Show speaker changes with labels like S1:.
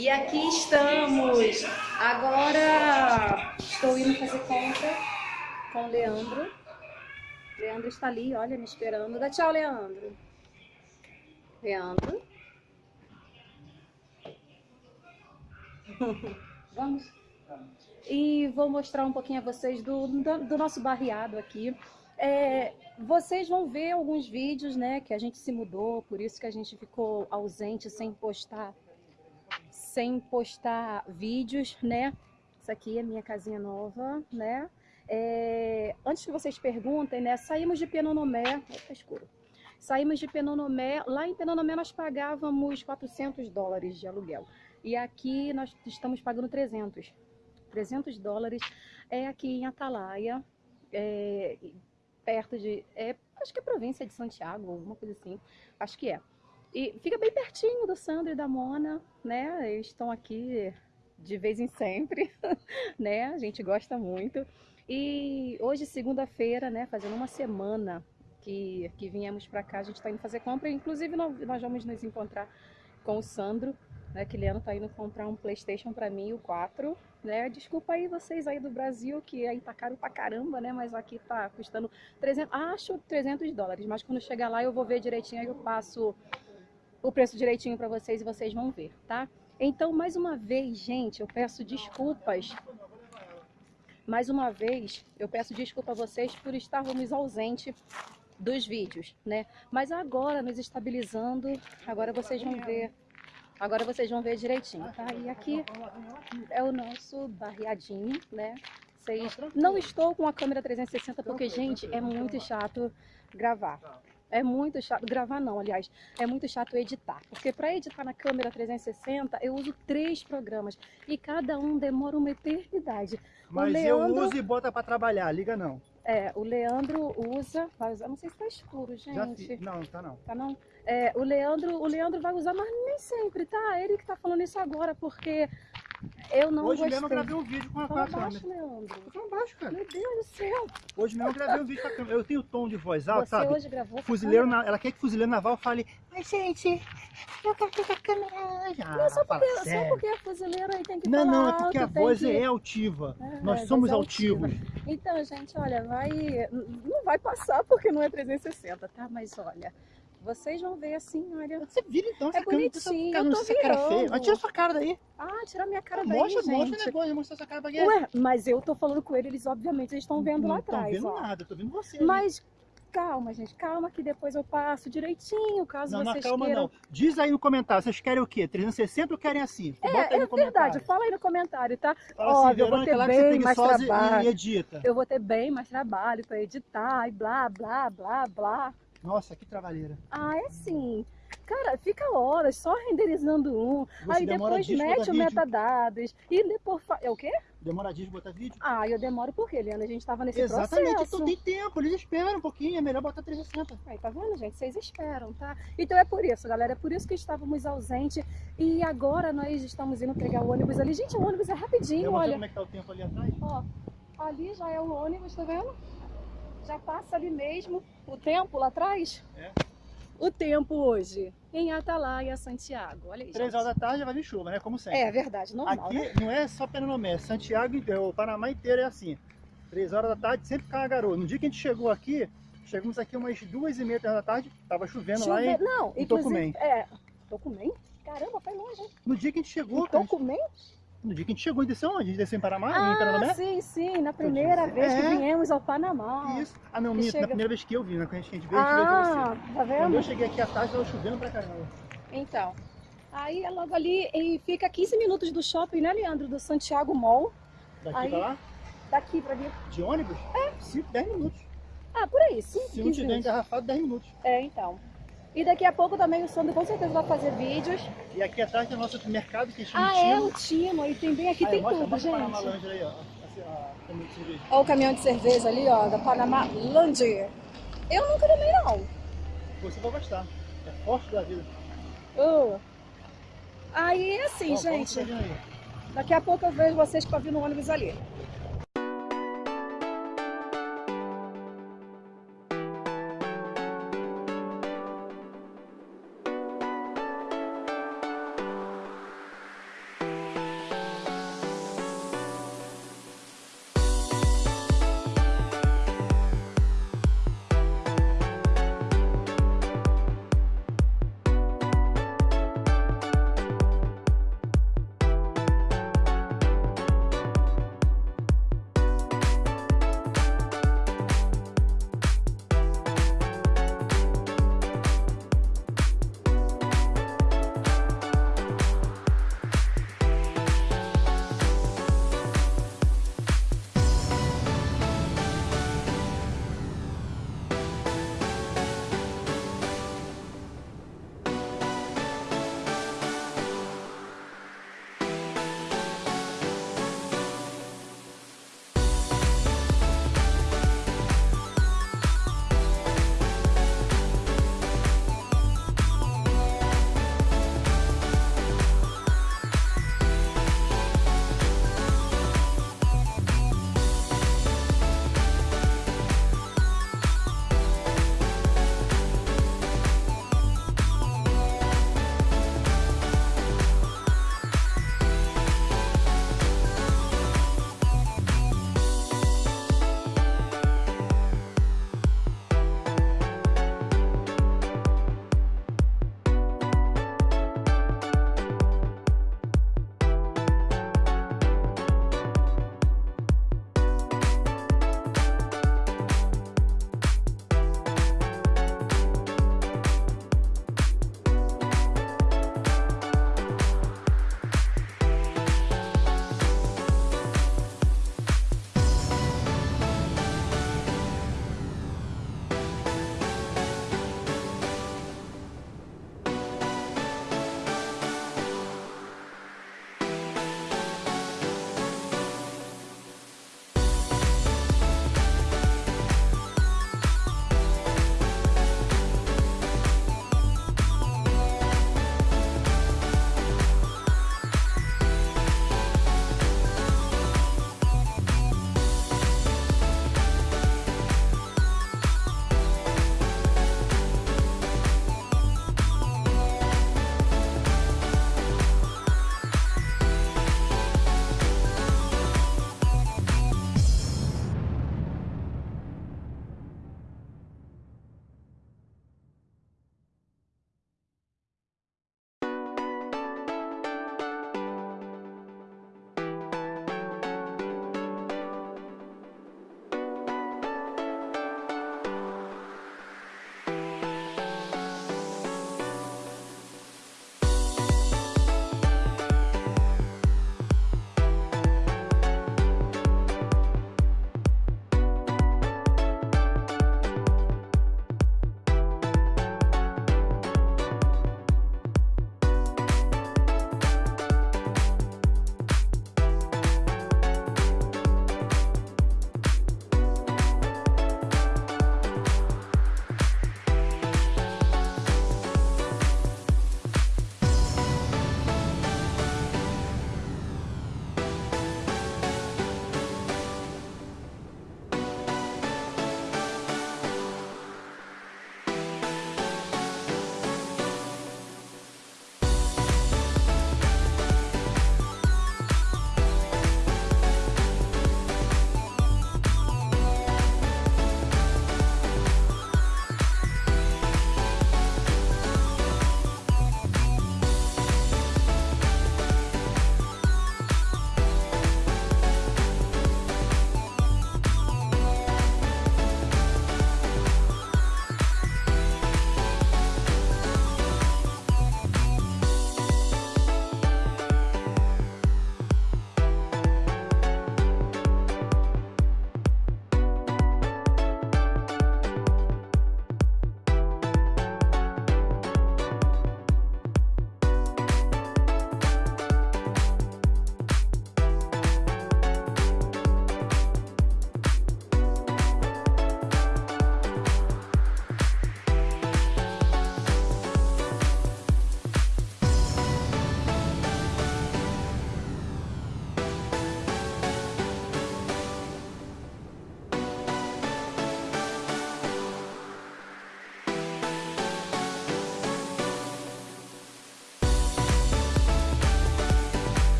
S1: E aqui estamos. Agora estou indo fazer compra com o Leandro. Leandro está ali, olha, me esperando. Dá tchau, Leandro. Leandro. Vamos? E vou mostrar um pouquinho a vocês do, do, do nosso barreado aqui. É, vocês vão ver alguns vídeos, né, que a gente se mudou, por isso que a gente ficou ausente sem postar, sem postar vídeos, né? Isso aqui é minha casinha nova, né? É, antes que vocês perguntem, né, saímos de Penonomé, opa, escuro. Saímos de Penonomé, lá em Penonomé nós pagávamos 400 dólares de aluguel. E aqui nós estamos pagando 300. 300 dólares é aqui em Atalaia, é, perto de. É, acho que é província de Santiago, alguma coisa assim. Acho que é. E fica bem pertinho do Sandro e da Mona, né? Eles estão aqui de vez em sempre, né? A gente gosta muito. E hoje, segunda-feira, né? Fazendo uma semana que, que viemos para cá, a gente está indo fazer compra. Inclusive, nós vamos nos encontrar com o Sandro, né? Que Leandro tá indo comprar um Playstation para mim, o 4, né? Desculpa aí vocês aí do Brasil, que aí tá caro pra caramba, né? Mas aqui tá custando 300, acho 300 dólares, mas quando chegar lá eu vou ver direitinho, aí eu passo o preço direitinho para vocês e vocês vão ver, tá? Então, mais uma vez, gente, eu peço desculpas. Mais uma vez, eu peço desculpa a vocês por estarmos ausentes dos vídeos, né? Mas agora, nos estabilizando, agora vocês vão ver Agora vocês vão ver direitinho, tá? E aqui é o nosso barreadinho, né? Vocês... Não estou com a câmera 360 porque, gente, é muito chato gravar. É muito chato, gravar não, aliás, é muito chato editar. Porque para editar na câmera 360, eu uso três programas e cada um demora uma eternidade.
S2: Mas Leandro... eu uso e bota para trabalhar, liga não.
S1: É, o Leandro usa, vai usar, não sei se tá escuro, gente. Já
S2: Não, tá não.
S1: Tá não? É, o Leandro, o Leandro vai usar, mas nem sempre, tá? Ele que tá falando isso agora, porque eu não
S2: Hoje
S1: gostei.
S2: mesmo eu gravei um vídeo com a, com a
S1: baixo,
S2: câmera.
S1: Leandro.
S2: Baixo, cara.
S1: Meu Deus do céu.
S2: Hoje mesmo eu gravei um vídeo com a câmera. Eu tenho tom de voz alta,
S1: Você
S2: sabe?
S1: hoje gravou com a
S2: Fuzileiro, na... ela quer que fuzileiro naval fale, mas gente, eu quero ter a câmera hoje.
S1: Não, só
S2: Ah, fala
S1: porque, só porque é fuzileiro aí tem que
S2: Não,
S1: falar
S2: não, é porque a
S1: alto, tem
S2: voz
S1: que...
S2: é altiva.
S1: É,
S2: Nós
S1: a
S2: somos
S1: é altiva.
S2: altivos.
S1: Então, gente, olha, vai... Não vai passar porque não é 360, tá? Mas olha, vocês vão ver assim, olha...
S2: Você vira então essa
S1: É
S2: câmera,
S1: bonitinho,
S2: essa,
S1: eu tô
S2: essa cara feia. Mas tira sua cara daí.
S1: Ah, tira minha cara daí,
S2: mostra,
S1: gente.
S2: mostra negócio, mostra sua cara pra quê?
S1: Ué, mas eu tô falando com ele, eles obviamente estão vendo lá
S2: não
S1: atrás,
S2: Não vendo
S1: ó.
S2: nada, eu tô vendo você. ali.
S1: Mas calma, gente, calma que depois eu passo direitinho, caso
S2: Não, não,
S1: vocês
S2: calma
S1: queiram.
S2: não. Diz aí no comentário, vocês querem o quê? 360 ou querem assim? Bota aí
S1: É,
S2: no
S1: é verdade, fala aí no comentário, tá?
S2: Fala
S1: Óbvio,
S2: assim,
S1: eu vou ter
S2: lá é
S1: bem mais trabalho.
S2: e edita.
S1: Eu vou ter bem mais trabalho pra editar e blá, blá, blá, blá.
S2: Nossa, que trabalheira.
S1: Ah, é sim. Cara, fica horas só renderizando um,
S2: Você
S1: aí depois mete o metadados e depois... Fa... É o quê?
S2: Demora dias de botar vídeo?
S1: Ah, eu demoro por quê? A gente tava nesse
S2: Exatamente,
S1: processo.
S2: então tem tempo, eles esperam um pouquinho, é melhor botar 360.
S1: Aí, tá vendo, gente? Vocês esperam, tá? Então é por isso, galera. É por isso que estávamos ausentes. E agora nós estamos indo pegar o ônibus ali. Gente, o ônibus é rapidinho,
S2: Eu
S1: olha.
S2: como é que tá o tempo ali atrás.
S1: Ó, ali já é o ônibus, tá vendo? Já passa ali mesmo o tempo lá atrás.
S2: É.
S1: O tempo hoje em Atalaia, Santiago. Olha aí,
S2: 3
S1: gente.
S2: horas da tarde já vai vir chuva, né? Como sempre.
S1: É verdade, normal,
S2: Aqui
S1: né?
S2: não é só Pernambuco, Santiago, inteiro, o Panamá inteiro é assim. 3 horas da tarde sempre cai uma garoa. No dia que a gente chegou aqui, chegamos aqui umas duas e meia da tarde, tava chovendo lá
S1: Chove-
S2: em...
S1: Não,
S2: em. Tocumém.
S1: É, Tocumém? Caramba, foi longe, hein?
S2: No dia que a gente chegou,
S1: Em Tocumém?
S2: No dia que a gente chegou, gente desceu onde? A gente desceu em Panamá, em
S1: Ah,
S2: Pernambuco?
S1: sim, sim. Na primeira vez que
S2: É.
S1: viemos ao Panamá.
S2: Isso. Ah não,
S1: Que
S2: minto,
S1: chega-
S2: na primeira vez que eu vi, na que a gente veio, a gente veio.
S1: Ah, tá
S2: Quando
S1: vendo?
S2: eu cheguei aqui à tarde, tava chovendo pra caramba.
S1: Então, aí é logo ali e fica 15 minutos do shopping, né, Leandro? Do Santiago Mall.
S2: Daqui
S1: Aí-
S2: pra lá,
S1: Daqui pra vir.
S2: de ônibus, é. 5, 10 minutos.
S1: Ah, por aí, 5,
S2: Se não
S1: 15
S2: tiver
S1: minutos.
S2: engarrafado, 10 minutos.
S1: É, então. E daqui a pouco também o Sandro com certeza vai fazer vídeos.
S2: E aqui atrás tem o nosso mercado, que chama
S1: Ah, é,
S2: Timo.
S1: o Timo. E tem bem aqui,
S2: Aí,
S1: tem
S2: mostra,
S1: tudo,
S2: mostra
S1: gente.
S2: Panamá aí, ó. Assim.
S1: Olha o caminhão de cerveja ali, ó, da Panamá Land. Eu nunca tomei, não.
S2: Você vai gostar. É forte da vida.
S1: Oh. Aí, assim,
S2: Ó,
S1: gente, daqui a pouco eu vejo vocês pra vir no ônibus ali.